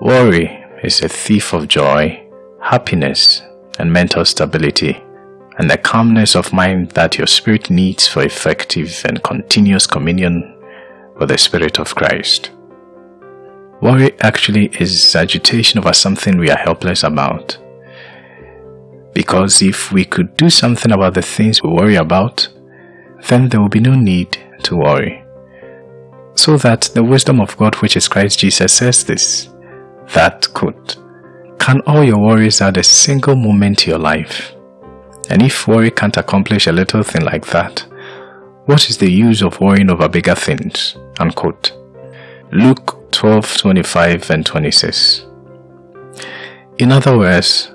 Worry is a thief of joy, happiness, and mental stability, and the calmness of mind that your spirit needs for effective and continuous communion with the Spirit of Christ. Worry actually is agitation over something we are helpless about. Because if we could do something about the things we worry about, then there will be no need to worry. So that the wisdom of God which is Christ Jesus says this, that could, can all your worries add a single moment to your life? And if worry can't accomplish a little thing like that, what is the use of worrying over bigger things? Unquote. Luke 12, 25 and 26. In other words,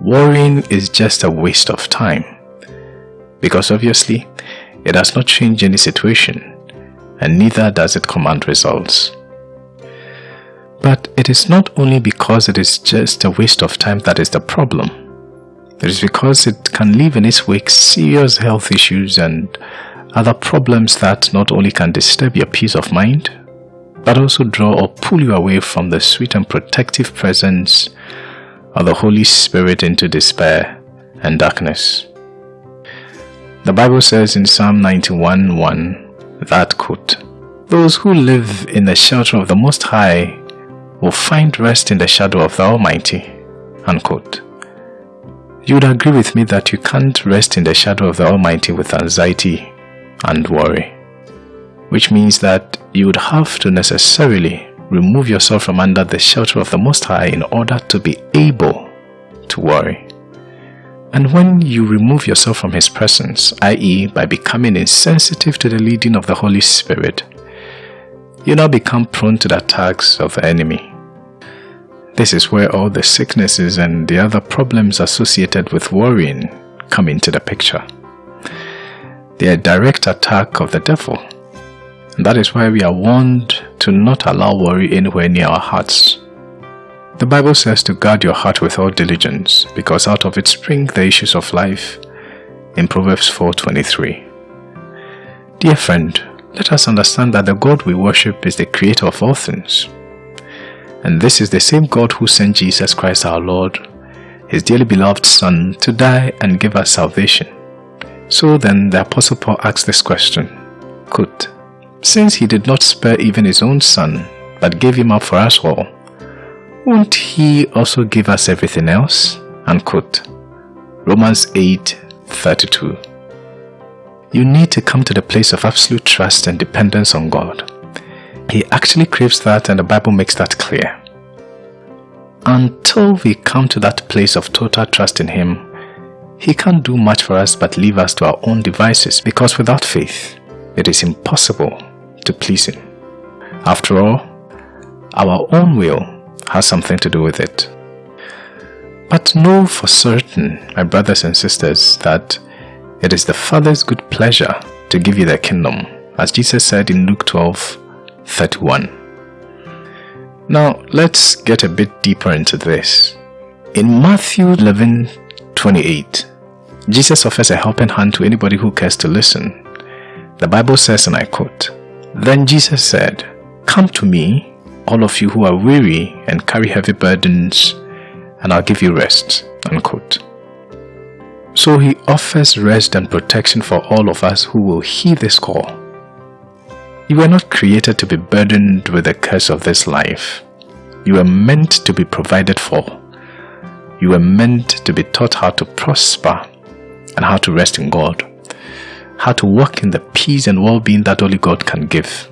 worrying is just a waste of time. Because obviously, it does not change any situation, and neither does it command results. But it is not only because it is just a waste of time that is the problem. It is because it can leave in its wake serious health issues and other problems that not only can disturb your peace of mind, but also draw or pull you away from the sweet and protective presence of the Holy Spirit into despair and darkness. The Bible says in Psalm 91 1 that quote, Those who live in the shelter of the Most High will find rest in the shadow of the Almighty. Unquote. You would agree with me that you can't rest in the shadow of the Almighty with anxiety and worry, which means that you would have to necessarily remove yourself from under the shelter of the Most High in order to be able to worry. And when you remove yourself from His presence, i.e., by becoming insensitive to the leading of the Holy Spirit, you now become prone to the attacks of the enemy. This is where all the sicknesses and the other problems associated with worrying come into the picture. They are a direct attack of the devil. And that is why we are warned to not allow worry anywhere near our hearts. The Bible says to guard your heart with all diligence, because out of it spring the issues of life, in Proverbs 4.23. Dear friend, let us understand that the God we worship is the creator of all things. And this is the same God who sent Jesus Christ our Lord, his dearly beloved Son, to die and give us salvation. So then the Apostle Paul asks this question, Could, since he did not spare even his own son, but gave him up for us all, won't he also give us everything else? Unquote. Romans 8 32. You need to come to the place of absolute trust and dependence on God. He actually craves that and the Bible makes that clear. Until we come to that place of total trust in Him, He can't do much for us but leave us to our own devices because without faith, it is impossible to please Him. After all, our own will has something to do with it. But know for certain, my brothers and sisters, that it is the Father's good pleasure to give you the kingdom, as Jesus said in Luke 12 31. Now, let's get a bit deeper into this. In Matthew 11 28, Jesus offers a helping hand to anybody who cares to listen. The Bible says, and I quote, Then Jesus said, Come to me, all of you who are weary and carry heavy burdens, and I'll give you rest. Unquote. So he offers rest and protection for all of us who will heed this call. You were not created to be burdened with the curse of this life. You were meant to be provided for. You were meant to be taught how to prosper and how to rest in God. How to walk in the peace and well-being that only God can give.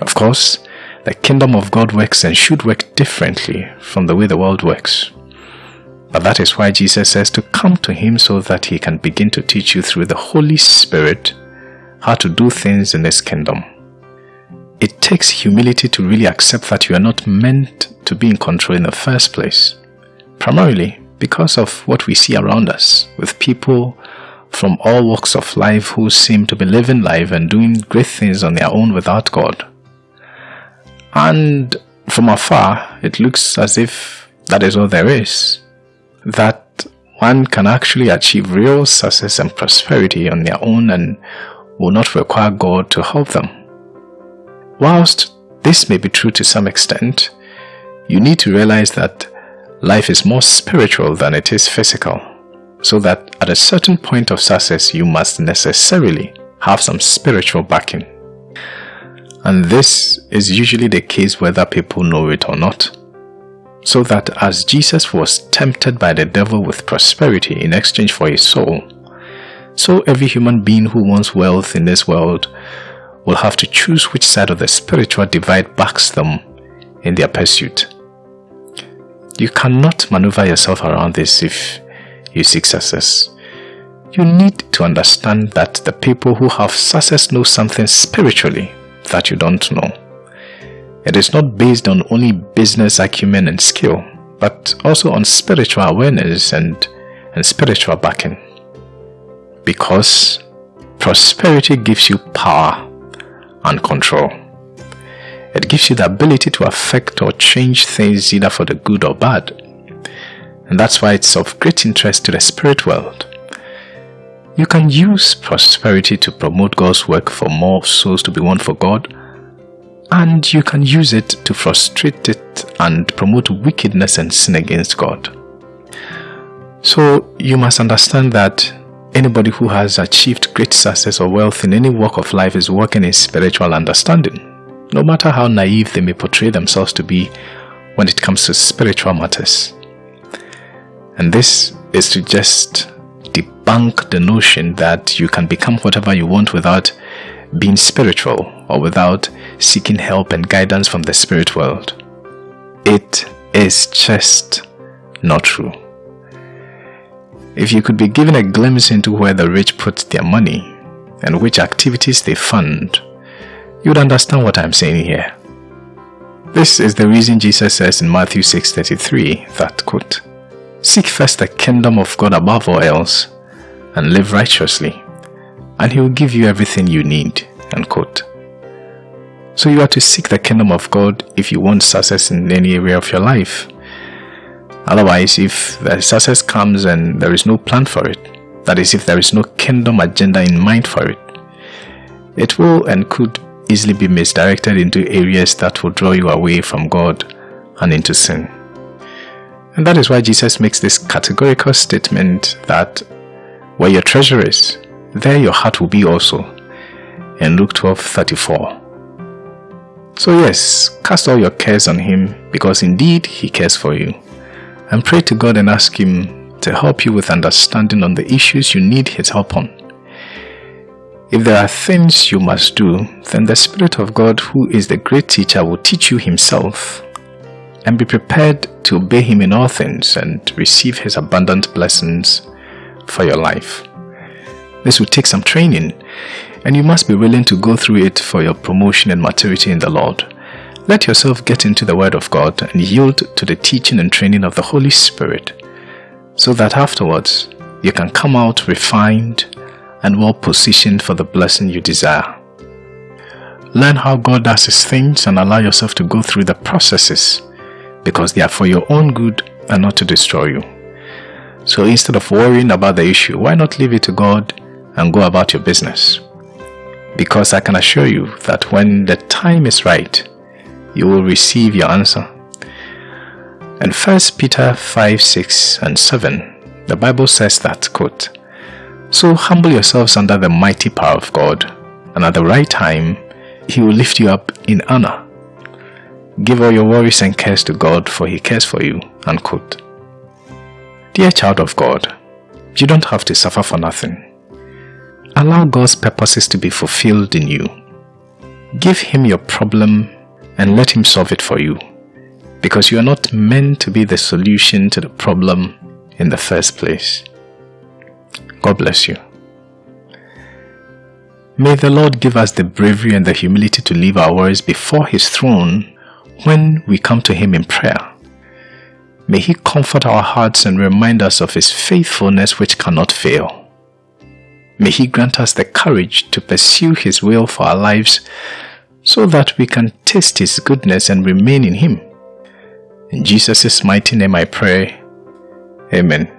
Of course, the kingdom of God works and should work differently from the way the world works. But that is why Jesus says to come to Him so that He can begin to teach you through the Holy Spirit how to do things in this kingdom. It takes humility to really accept that you are not meant to be in control in the first place. Primarily because of what we see around us with people from all walks of life who seem to be living life and doing great things on their own without God. And from afar, it looks as if that is all there is. That one can actually achieve real success and prosperity on their own and will not require God to help them. Whilst this may be true to some extent, you need to realize that life is more spiritual than it is physical. So that at a certain point of success, you must necessarily have some spiritual backing. And this is usually the case whether people know it or not. So that as Jesus was tempted by the devil with prosperity in exchange for his soul, so every human being who wants wealth in this world will have to choose which side of the spiritual divide backs them in their pursuit. You cannot maneuver yourself around this if you seek success. You need to understand that the people who have success know something spiritually that you don't know. It is not based on only business acumen and skill, but also on spiritual awareness and, and spiritual backing. Because prosperity gives you power and control. It gives you the ability to affect or change things either for the good or bad. And that's why it's of great interest to the spirit world. You can use prosperity to promote God's work for more souls to be won for God, and you can use it to frustrate it and promote wickedness and sin against God. So you must understand that anybody who has achieved great success or wealth in any walk of life is working in spiritual understanding no matter how naive they may portray themselves to be when it comes to spiritual matters. And this is to just debunk the notion that you can become whatever you want without being spiritual or without seeking help and guidance from the spirit world. It is just not true. If you could be given a glimpse into where the rich put their money and which activities they fund, you would understand what I'm saying here. This is the reason Jesus says in Matthew 6.33 that, quote, Seek first the kingdom of God above all else, and live righteously, and he will give you everything you need, quote. So you are to seek the kingdom of God if you want success in any area of your life. Otherwise, if the success comes and there is no plan for it, that is, if there is no kingdom agenda in mind for it, it will and could easily be misdirected into areas that will draw you away from God and into sin. And that is why Jesus makes this categorical statement that where your treasure is, there your heart will be also. In Luke 12 34. So, yes, cast all your cares on Him because indeed He cares for you. And pray to God and ask Him to help you with understanding on the issues you need His help on. If there are things you must do, then the Spirit of God, who is the great teacher, will teach you Himself. And be prepared to obey Him in all things and receive His abundant blessings for your life. This will take some training, and you must be willing to go through it for your promotion and maturity in the Lord. Let yourself get into the Word of God and yield to the teaching and training of the Holy Spirit, so that afterwards you can come out refined and well positioned for the blessing you desire. Learn how God does His things and allow yourself to go through the processes because they are for your own good and not to destroy you. So instead of worrying about the issue, why not leave it to God and go about your business? Because I can assure you that when the time is right, you will receive your answer. And 1 Peter 5, 6 and 7, the Bible says that, quote, so humble yourselves under the mighty power of God, and at the right time, He will lift you up in honor. Give all your worries and cares to God, for He cares for you. Unquote. Dear child of God, you don't have to suffer for nothing. Allow God's purposes to be fulfilled in you. Give Him your problem and let Him solve it for you, because you are not meant to be the solution to the problem in the first place. God bless you. May the Lord give us the bravery and the humility to leave our worries before His throne when we come to Him in prayer. May He comfort our hearts and remind us of His faithfulness which cannot fail. May He grant us the courage to pursue His will for our lives so that we can taste His goodness and remain in Him. In Jesus' mighty name I pray. Amen.